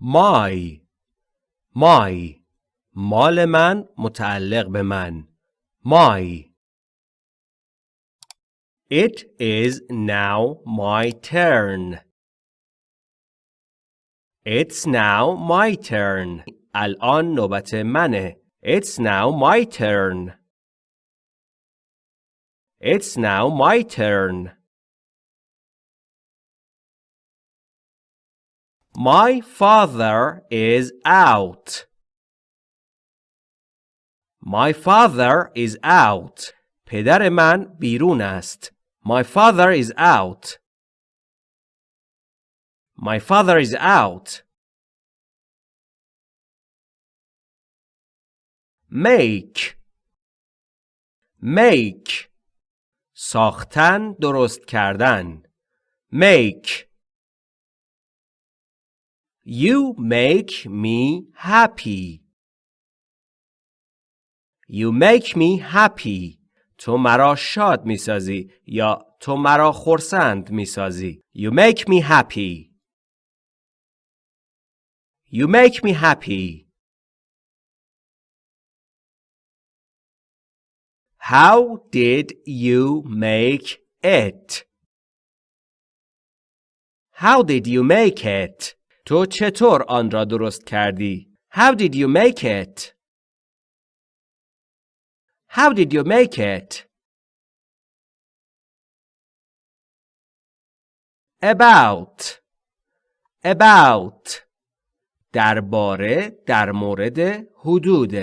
my my مال من متعلق به من my It is now my turn. It's now my turn. الان نوبت منه. It's now my turn. It's now my turn. My father is out. My father is out. پدر من بیرون است. My father is out. My father is out. Make Make ساختن درست کردن Make You make me happy. You make me happy. تو مرا شاد می سازی یا تو مرا خرسند می سازی. You make me happy. You make me happy. How did you make it? How did you make it? تو چطور آن را درست کردی؟ How did you make it? How did you make it? About About درباره در مورد حدود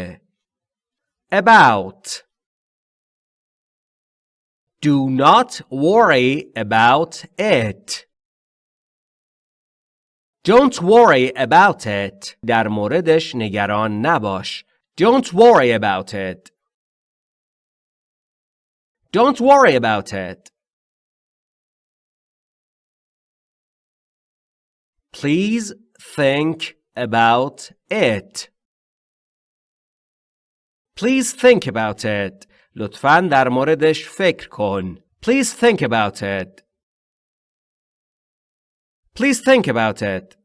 About Do not worry about it. Don't worry about it. در موردش نگران نباش. Don't worry about it. Don't worry about it. Please think about it. Please think about it. لطفاً در موردش فکر کن. Please think about it. Please think about it.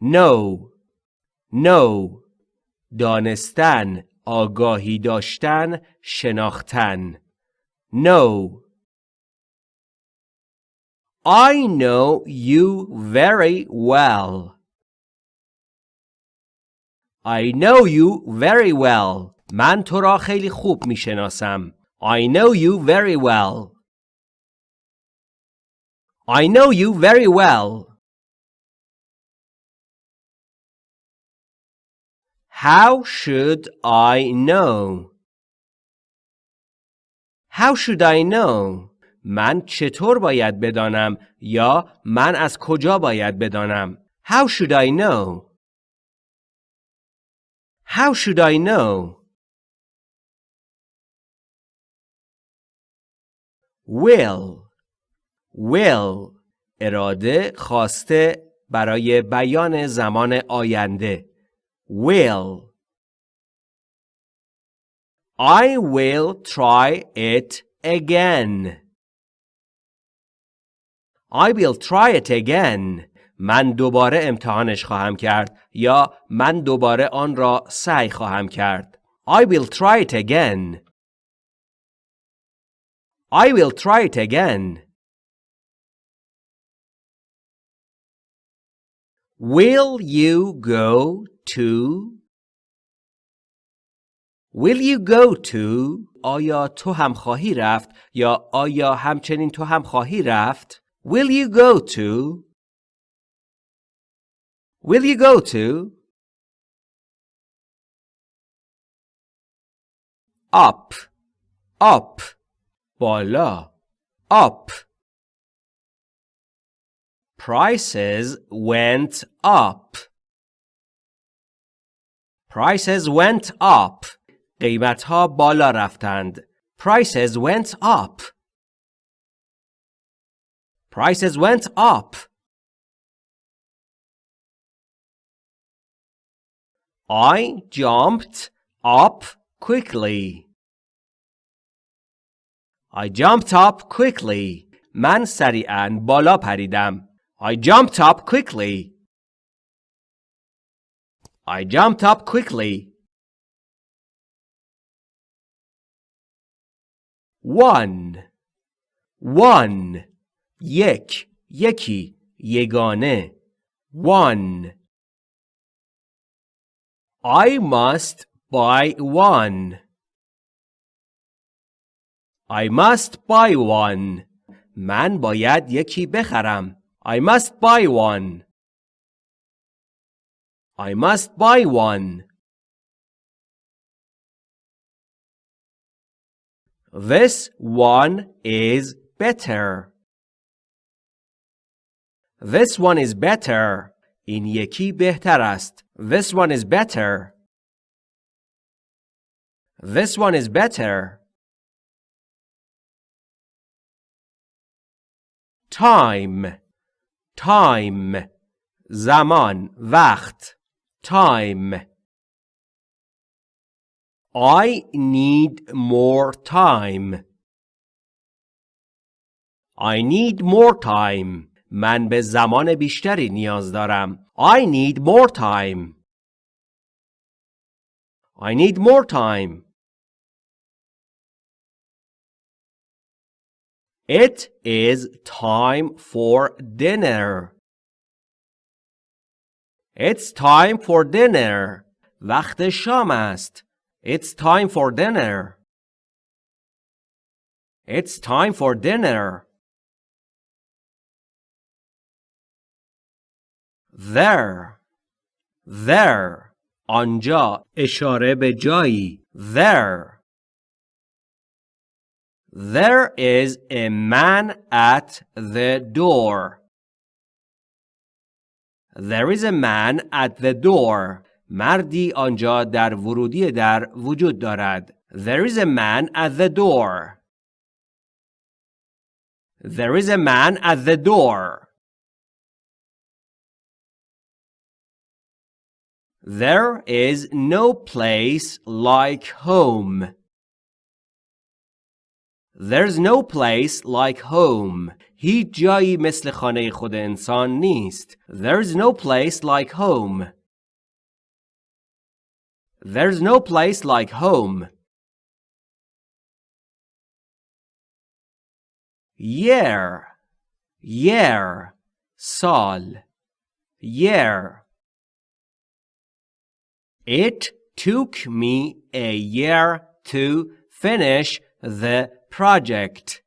Know Know دانستن آگاهی داشتن شناختن Know I know you very well. I know you very well. من تو را خیلی خوب می شناسم. I know you very well. I know you very well. How should I know? How should I know? من چطور باید بدانم یا من از کجا باید بدانم؟ How should I know? How should I know? Will Will اراده خواسته برای بیان زمان آینده will I will try it again. I will try it again. من دوباره امتحانش خواهم کرد یا من دوباره آن را سعی خواهم کرد. I will try it again. I will try it again. Will you go too? Will you go too? آیا تو هم خواهی رفت یا آیا همچنین تو هم خواهی رفت؟ Will you go too? Will you go too? Up. Up. بالا. Up. prices went up prices went up قیمت ها بالا رفتند prices went up prices went up I jumped up quickly. I jumped up quickly. من سریعا بالا پریدم. I jumped up quickly. I jumped up quickly. One. One. یک. یکی. یگانه. One. I must buy one. I must buy one. من باید یکی بخرم. I must buy one. I must buy one. This one is better. This one is better. این یکی بهتر است. This one is better. This one is better. Time. Time. زمان. وقت. Time. I need more time. I need more time. من به زمان بیشتری نیاز دارم. I need more time. I need more time. It is time for dinner. It's time for dinner. وقت شام است. It's time for dinner. It's time for dinner. There. There. آنجا اشاره به جایی. There. There is a man at the door. There is a man at the door. مردی آنجا در ورودی در وجود دارد. There is a man at the door. There is a man at the door. There is no place like home. There's no place like home. هیچ جایی مثل خانه خود انسان نیست. There's no place like home. There's no place like home. Year. Year. Sal. Year. It took me a year to finish the project.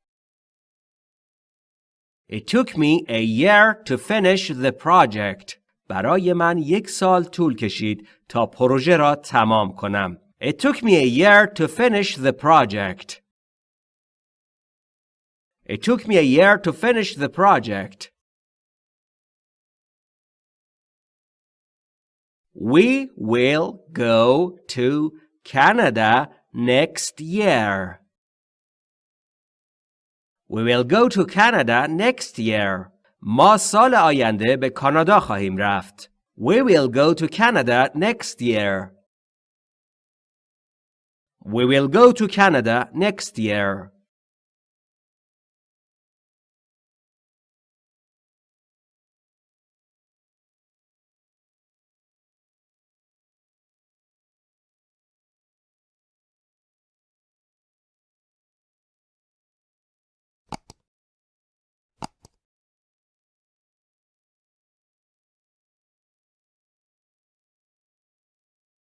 It took me a year to finish the project. برای من یک سال طول کشید تا پروژه را تمام کنم. It took me a year to finish the project. It took me a year to finish the project. We will go to Canada next year. We will go to Canada next year. ما سال آینده به کانادا خواهیم رفت. We will go to Canada next year. We will go to Canada next year.